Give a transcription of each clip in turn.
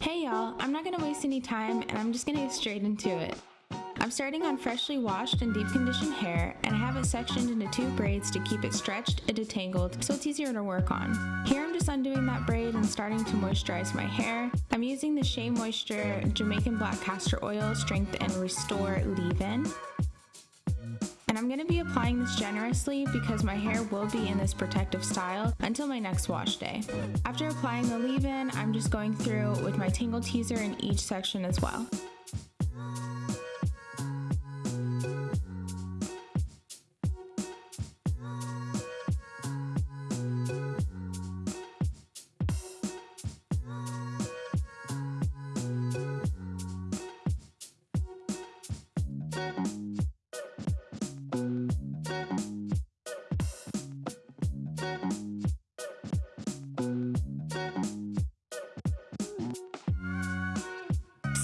Hey y'all, I'm not gonna waste any time and I'm just gonna get straight into it. I'm starting on freshly washed and deep conditioned hair and I have it sectioned into two braids to keep it stretched and detangled so it's easier to work on. Here I'm just undoing that braid and starting to moisturize my hair. I'm using the Shea Moisture Jamaican Black Castor Oil Strength and Restore Leave-In. And I'm going to be applying this generously because my hair will be in this protective style until my next wash day. After applying the leave-in, I'm just going through with my Tangle Teezer in each section as well.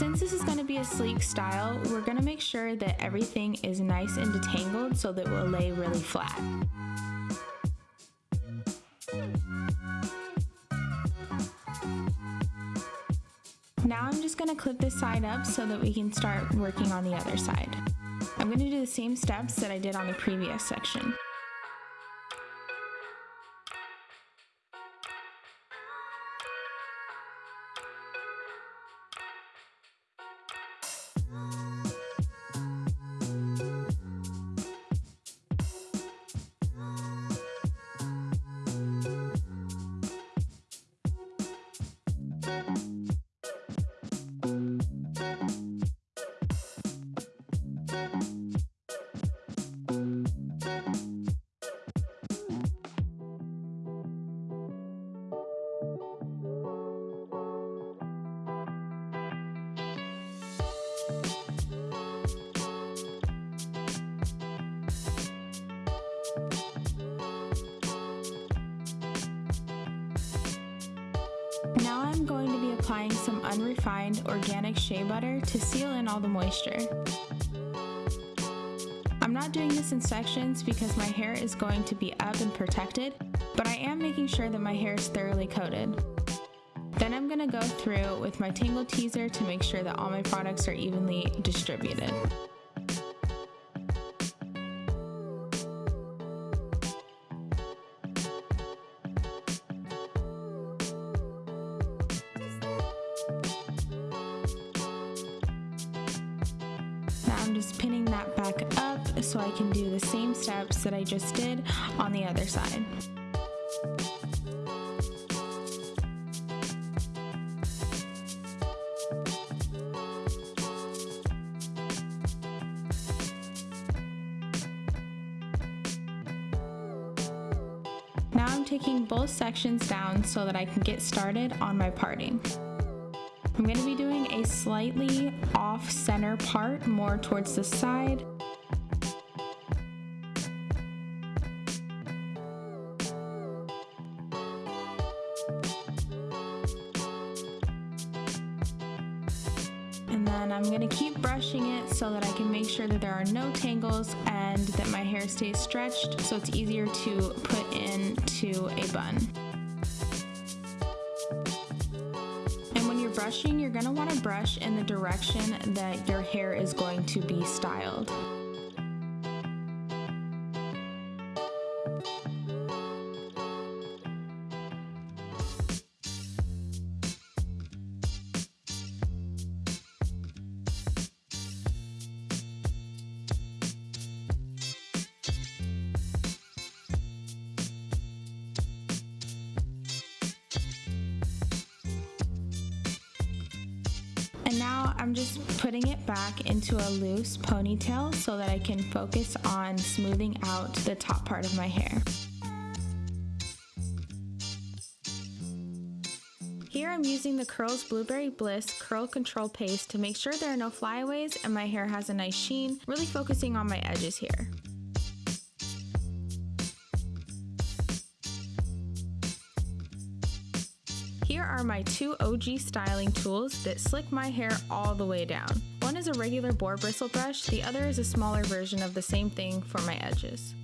Since this is going to be a sleek style, we're going to make sure that everything is nice and detangled so that it will lay really flat. Now I'm just going to clip this side up so that we can start working on the other side. I'm going to do the same steps that I did on the previous section. Applying some unrefined organic shea butter to seal in all the moisture. I'm not doing this in sections because my hair is going to be up and protected, but I am making sure that my hair is thoroughly coated. Then I'm going to go through with my Tangle Teezer to make sure that all my products are evenly distributed. I'm just pinning that back up so I can do the same steps that I just did on the other side. Now I'm taking both sections down so that I can get started on my parting. I'm going to be doing a slightly off center part more towards the side. And then I'm to keep brushing it so that I can make sure that there are no tangles and that my hair stays stretched so it's easier to put into a bun. Brushing, you're going to want to brush in the direction that your hair is going to be styled. I'm just putting it back into a loose ponytail so that I can focus on smoothing out the top part of my hair. Here I'm using the Curls Blueberry Bliss Curl Control Paste to make sure there are no flyaways and my hair has a nice sheen, really focusing on my edges here. Here are my two OG styling tools that slick my hair all the way down. One is a regular boar bristle brush, the other is a smaller version of the same thing for my edges.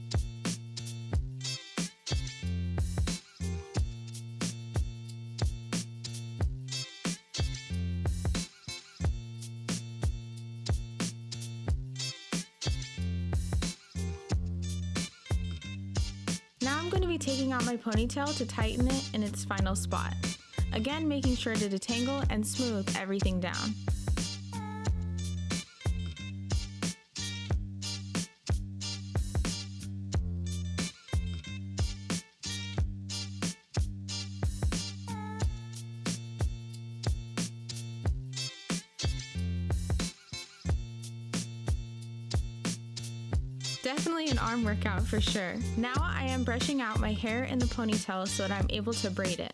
Now I'm going to be taking out my ponytail to tighten it in its final spot. Again, making sure to detangle and smooth everything down. Definitely an arm workout for sure. Now I am brushing out my hair in the ponytail so that I'm able to braid it.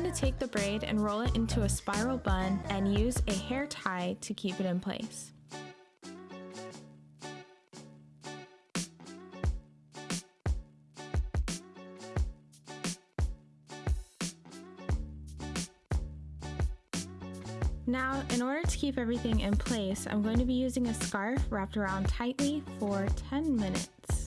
Going to take the braid and roll it into a spiral bun and use a hair tie to keep it in place. Now, in order to keep everything in place, I'm going to be using a scarf wrapped around tightly for 10 minutes.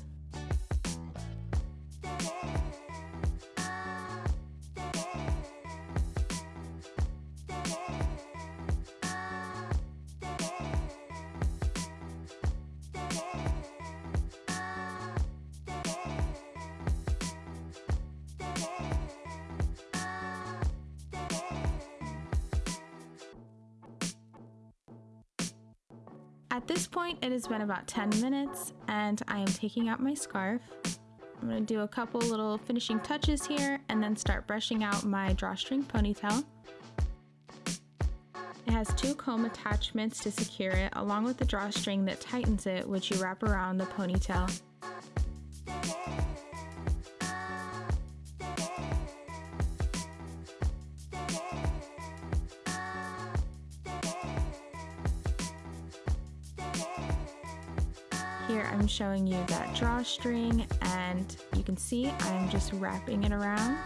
At this point, it has been about 10 minutes and I am taking out my scarf. I'm to do a couple little finishing touches here and then start brushing out my drawstring ponytail. It has two comb attachments to secure it along with the drawstring that tightens it which you wrap around the ponytail. Here I'm showing you that drawstring and you can see I'm just wrapping it around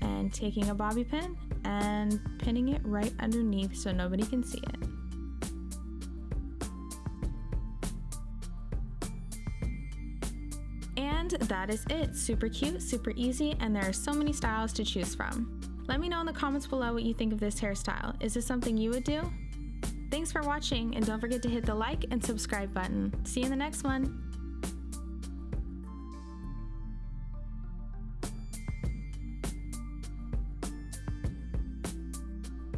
and taking a bobby pin and pinning it right underneath so nobody can see it. And that is it. Super cute, super easy, and there are so many styles to choose from. Let me know in the comments below what you think of this hairstyle. Is this something you would do? Thanks for watching and don't forget to hit the like and subscribe button. See you in the next one.